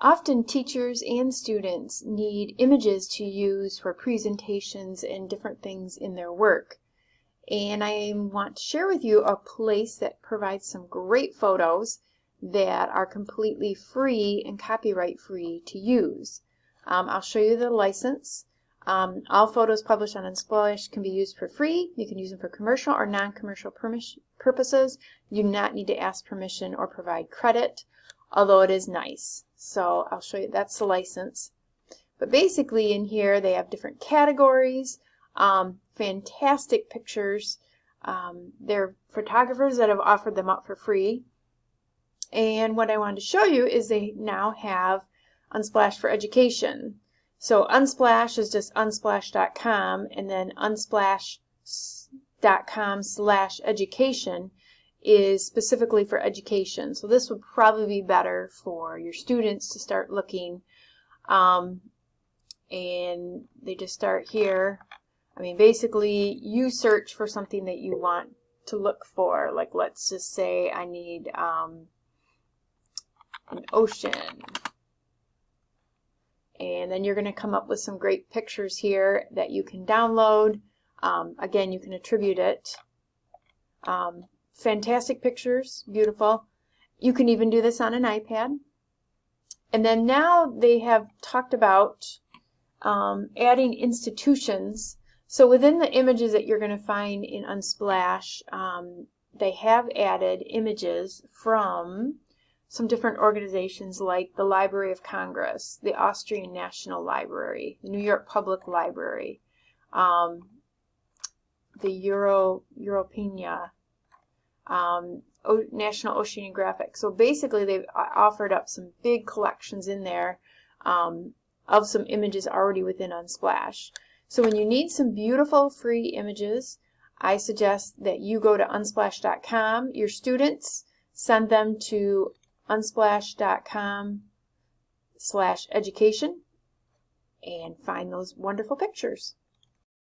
Often teachers and students need images to use for presentations and different things in their work. And I want to share with you a place that provides some great photos that are completely free and copyright free to use. Um, I'll show you the license. Um, all photos published on Unsplash can be used for free. You can use them for commercial or non-commercial purposes. You do not need to ask permission or provide credit although it is nice. So I'll show you, that's the license. But basically in here they have different categories, um, fantastic pictures. Um, they're photographers that have offered them up for free. And what I wanted to show you is they now have Unsplash for Education. So Unsplash is just unsplash.com and then unsplash.com slash education is specifically for education. So this would probably be better for your students to start looking. Um, and they just start here. I mean, basically, you search for something that you want to look for. Like, let's just say I need um, an ocean. And then you're going to come up with some great pictures here that you can download. Um, again, you can attribute it. Um, fantastic pictures, beautiful. You can even do this on an iPad. And then now they have talked about um, adding institutions. So within the images that you're going to find in Unsplash, um, they have added images from some different organizations like the Library of Congress, the Austrian National Library, the New York Public Library, um, the Euro Europeana, um, o National Oceanographic. So basically they've offered up some big collections in there um, of some images already within Unsplash. So when you need some beautiful free images, I suggest that you go to unsplash.com. Your students send them to unsplash.com slash education and find those wonderful pictures.